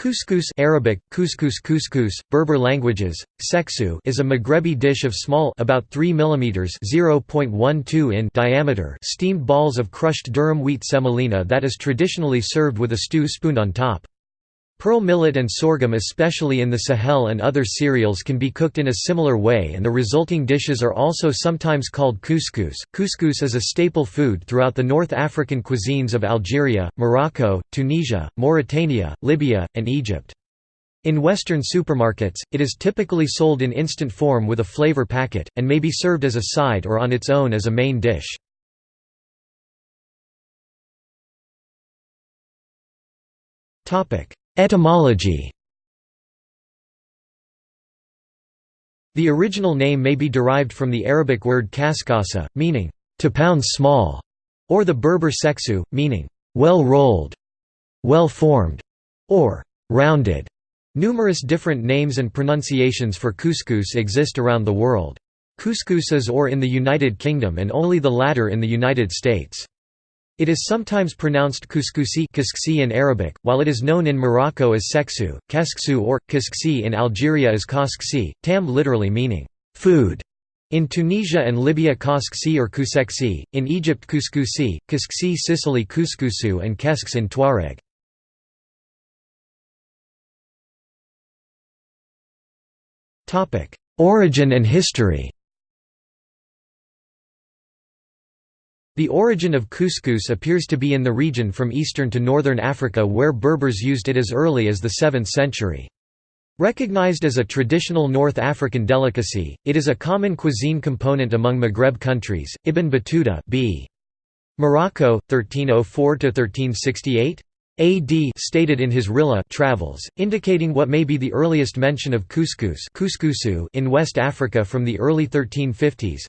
Couscous Arabic, couscous couscous, Berber languages, seksu is a Maghrebi dish of small about 3 mm (0.12 in) diameter steamed balls of crushed durum wheat semolina that is traditionally served with a stew spooned on top. Pearl millet and sorghum especially in the Sahel and other cereals can be cooked in a similar way and the resulting dishes are also sometimes called couscous. Couscous is a staple food throughout the North African cuisines of Algeria, Morocco, Tunisia, Mauritania, Libya, and Egypt. In Western supermarkets, it is typically sold in instant form with a flavor packet, and may be served as a side or on its own as a main dish. Topic Etymology The original name may be derived from the Arabic word kaskasa, meaning, to pound small, or the Berber seksu, meaning, well rolled, well formed, or rounded. Numerous different names and pronunciations for couscous exist around the world. Couscous or in the United Kingdom and only the latter in the United States. It is sometimes pronounced couscousi in Arabic, while it is known in Morocco as seksu, kesksu or, kisksi in Algeria as kosksi, tam literally meaning, food. In Tunisia and Libya kosksi or kuseksi, in Egypt couscousi, kisksi Sicily couscousu and kesks in Tuareg. Origin and history The origin of couscous appears to be in the region from eastern to northern Africa where Berbers used it as early as the 7th century. Recognized as a traditional North African delicacy, it is a common cuisine component among Maghreb countries. Ibn Battuta b. Morocco, 1304–1368? AD stated in his Rihla travels, indicating what may be the earliest mention of couscous in West Africa from the early 1350s.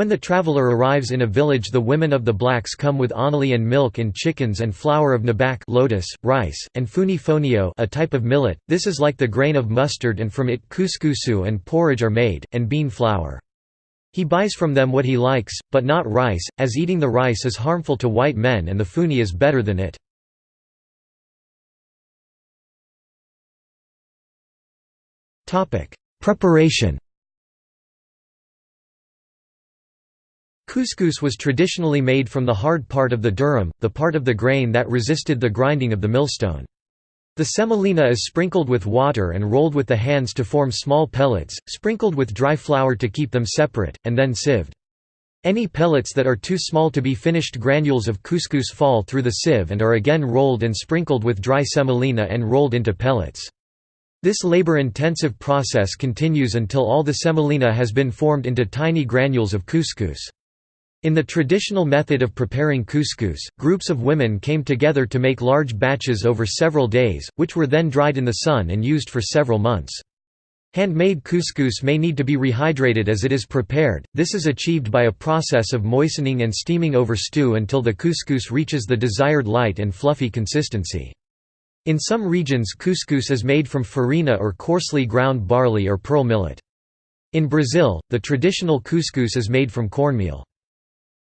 When the traveler arrives in a village the women of the blacks come with onali and milk and chickens and flour of nabak lotus, rice, and funi fonio a type of millet, this is like the grain of mustard and from it couscousu and porridge are made, and bean flour. He buys from them what he likes, but not rice, as eating the rice is harmful to white men and the funi is better than it. Preparation Couscous was traditionally made from the hard part of the durum, the part of the grain that resisted the grinding of the millstone. The semolina is sprinkled with water and rolled with the hands to form small pellets, sprinkled with dry flour to keep them separate, and then sieved. Any pellets that are too small to be finished granules of couscous fall through the sieve and are again rolled and sprinkled with dry semolina and rolled into pellets. This labor-intensive process continues until all the semolina has been formed into tiny granules of couscous. In the traditional method of preparing couscous, groups of women came together to make large batches over several days, which were then dried in the sun and used for several months. Handmade couscous may need to be rehydrated as it is prepared, this is achieved by a process of moistening and steaming over stew until the couscous reaches the desired light and fluffy consistency. In some regions couscous is made from farina or coarsely ground barley or pearl millet. In Brazil, the traditional couscous is made from cornmeal.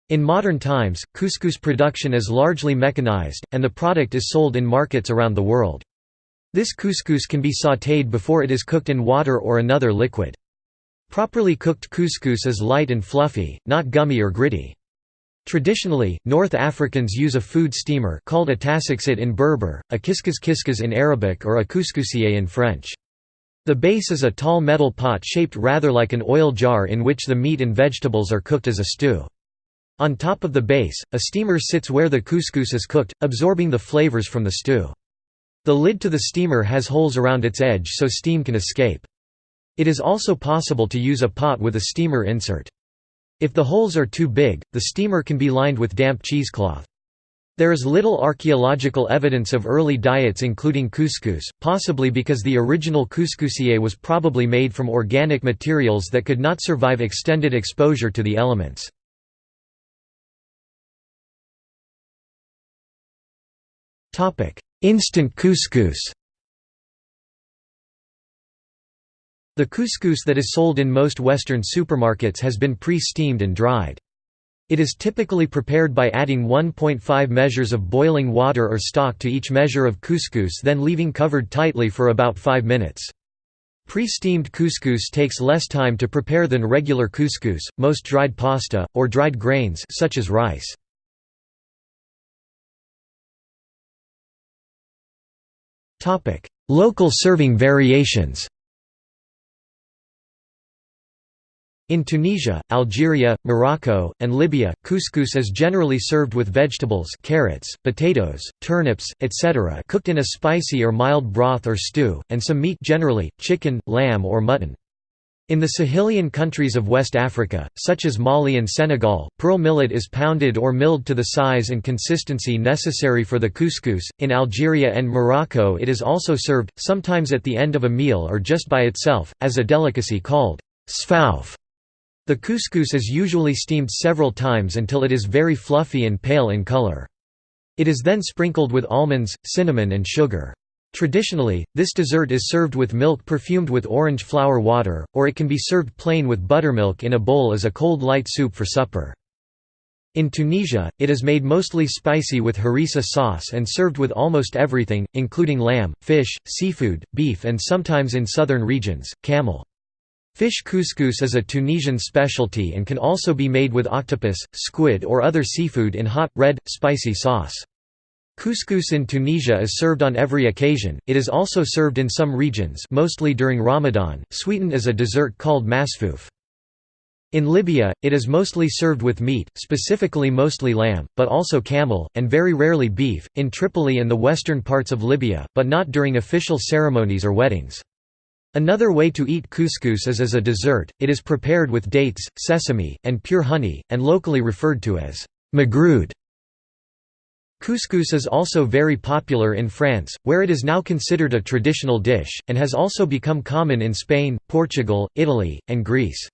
In modern times, couscous production is largely mechanized, and the product is sold in markets around the world. This couscous can be sautéed before it is cooked in water or another liquid. Properly cooked couscous is light and fluffy, not gummy or gritty. Traditionally, North Africans use a food steamer called a tassaxit in Berber, a kiskas kiskas in Arabic or a couscousier in French. The base is a tall metal pot shaped rather like an oil jar in which the meat and vegetables are cooked as a stew. On top of the base, a steamer sits where the couscous is cooked, absorbing the flavors from the stew. The lid to the steamer has holes around its edge so steam can escape. It is also possible to use a pot with a steamer insert. If the holes are too big, the steamer can be lined with damp cheesecloth. There is little archaeological evidence of early diets including couscous, possibly because the original couscousier was probably made from organic materials that could not survive extended exposure to the elements. Instant couscous The couscous that is sold in most Western supermarkets has been pre-steamed and dried. It is typically prepared by adding 1.5 measures of boiling water or stock to each measure of couscous then leaving covered tightly for about 5 minutes. Pre-steamed couscous takes less time to prepare than regular couscous, most dried pasta, or dried grains such as rice. Local serving variations In Tunisia, Algeria, Morocco, and Libya, couscous is generally served with vegetables carrots, potatoes, turnips, etc. cooked in a spicy or mild broth or stew, and some meat generally, chicken, lamb or mutton. In the Sahelian countries of West Africa, such as Mali and Senegal, pearl millet is pounded or milled to the size and consistency necessary for the couscous. In Algeria and Morocco, it is also served, sometimes at the end of a meal or just by itself, as a delicacy called sfaouf. The couscous is usually steamed several times until it is very fluffy and pale in color. It is then sprinkled with almonds, cinnamon and sugar. Traditionally, this dessert is served with milk perfumed with orange flower water, or it can be served plain with buttermilk in a bowl as a cold light soup for supper. In Tunisia, it is made mostly spicy with harissa sauce and served with almost everything, including lamb, fish, seafood, beef and sometimes in southern regions, camel. Fish couscous is a Tunisian specialty and can also be made with octopus, squid or other seafood in hot, red, spicy sauce. Couscous in Tunisia is served on every occasion, it is also served in some regions mostly during Ramadan, sweetened as a dessert called masfouf. In Libya, it is mostly served with meat, specifically mostly lamb, but also camel, and very rarely beef, in Tripoli and the western parts of Libya, but not during official ceremonies or weddings. Another way to eat couscous is as a dessert, it is prepared with dates, sesame, and pure honey, and locally referred to as magroude. Couscous is also very popular in France, where it is now considered a traditional dish, and has also become common in Spain, Portugal, Italy, and Greece.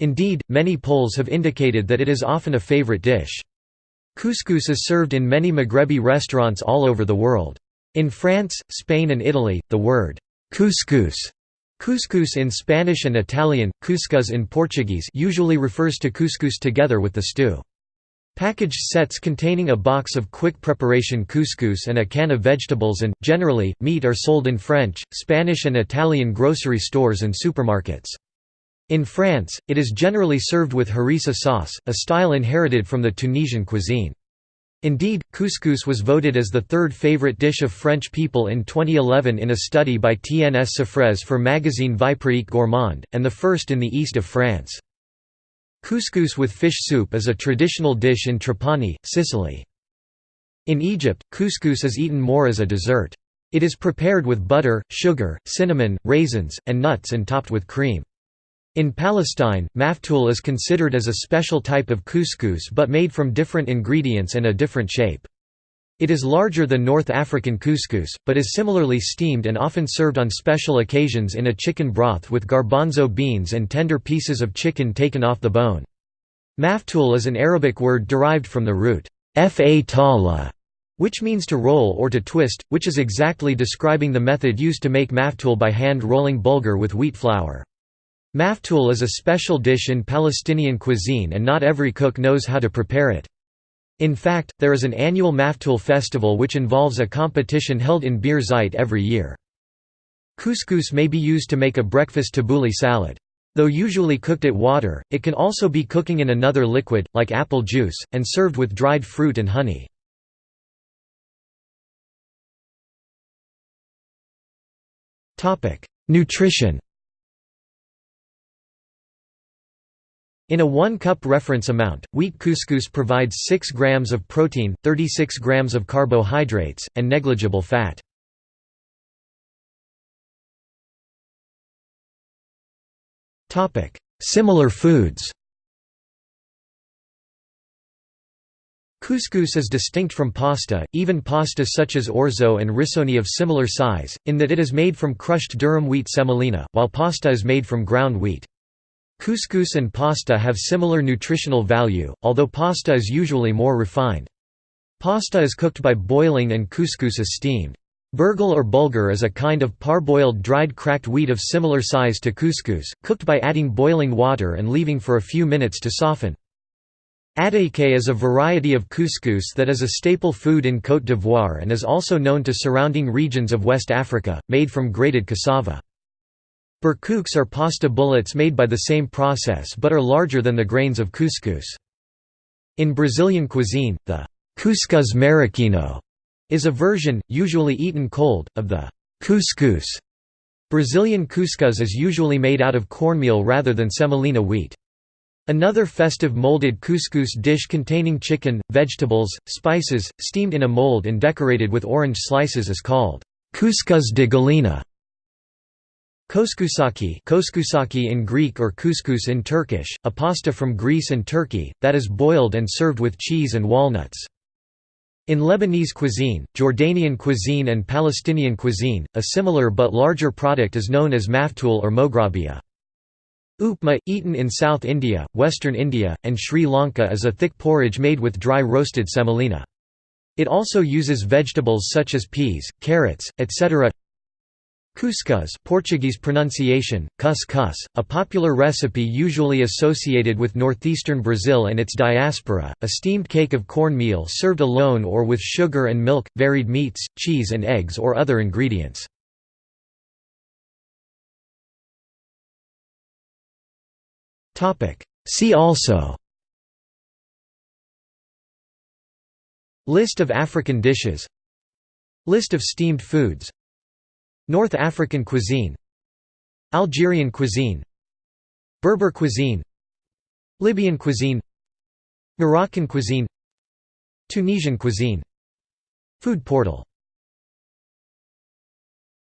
Indeed, many polls have indicated that it is often a favorite dish. Couscous is served in many Maghrebi restaurants all over the world. In France, Spain and Italy, the word couscous Couscous in Spanish and Italian, cuscuz in Portuguese usually refers to couscous together with the stew. Packaged sets containing a box of quick preparation couscous and a can of vegetables and, generally, meat are sold in French, Spanish and Italian grocery stores and supermarkets. In France, it is generally served with harissa sauce, a style inherited from the Tunisian cuisine. Indeed, couscous was voted as the third favorite dish of French people in 2011 in a study by TNS Sofres for magazine Vie Pratique Gourmand, and the first in the east of France. Couscous with fish soup is a traditional dish in Trapani, Sicily. In Egypt, couscous is eaten more as a dessert. It is prepared with butter, sugar, cinnamon, raisins, and nuts and topped with cream. In Palestine, maftoul is considered as a special type of couscous but made from different ingredients and a different shape. It is larger than North African couscous, but is similarly steamed and often served on special occasions in a chicken broth with garbanzo beans and tender pieces of chicken taken off the bone. Maftoul is an Arabic word derived from the root fa which means to roll or to twist, which is exactly describing the method used to make maftoul by hand rolling bulgur with wheat flour. Maftoul is a special dish in Palestinian cuisine and not every cook knows how to prepare it. In fact, there is an annual Maftoul festival which involves a competition held in Bir Zeit every year. Couscous may be used to make a breakfast tabbouleh salad. Though usually cooked at water, it can also be cooking in another liquid, like apple juice, and served with dried fruit and honey. Nutrition In a 1 cup reference amount, wheat couscous provides 6 grams of protein, 36 grams of carbohydrates, and negligible fat. Similar foods Couscous is distinct from pasta, even pasta such as orzo and risoni of similar size, in that it is made from crushed durum wheat semolina, while pasta is made from ground wheat. Couscous and pasta have similar nutritional value, although pasta is usually more refined. Pasta is cooked by boiling and couscous is steamed. Burghul or bulgur is a kind of parboiled dried cracked wheat of similar size to couscous, cooked by adding boiling water and leaving for a few minutes to soften. Attiéké is a variety of couscous that is a staple food in Côte d'Ivoire and is also known to surrounding regions of West Africa, made from grated cassava. Barkouks are pasta bullets made by the same process but are larger than the grains of couscous. In Brazilian cuisine, the cuscuz marroquino is a version, usually eaten cold, of the couscous. Brazilian couscous is usually made out of cornmeal rather than semolina wheat. Another festive molded couscous dish containing chicken, vegetables, spices, steamed in a mold and decorated with orange slices is called couscous de galinha. Koskousaki, koskousaki in Greek or couscous in Turkish, a pasta from Greece and Turkey, that is boiled and served with cheese and walnuts. In Lebanese cuisine, Jordanian cuisine and Palestinian cuisine, a similar but larger product is known as maftool or moghrabia. Upma, eaten in South India, Western India, and Sri Lanka is a thick porridge made with dry roasted semolina. It also uses vegetables such as peas, carrots, etc. Couscous Portuguese pronunciation, cus a popular recipe usually associated with northeastern Brazil and its diaspora, a steamed cake of cornmeal served alone or with sugar and milk, varied meats, cheese and eggs or other ingredients. See also List of African dishes List of steamed foods North African cuisine Algerian cuisine Berber cuisine Libyan cuisine Moroccan cuisine Tunisian cuisine. Food portal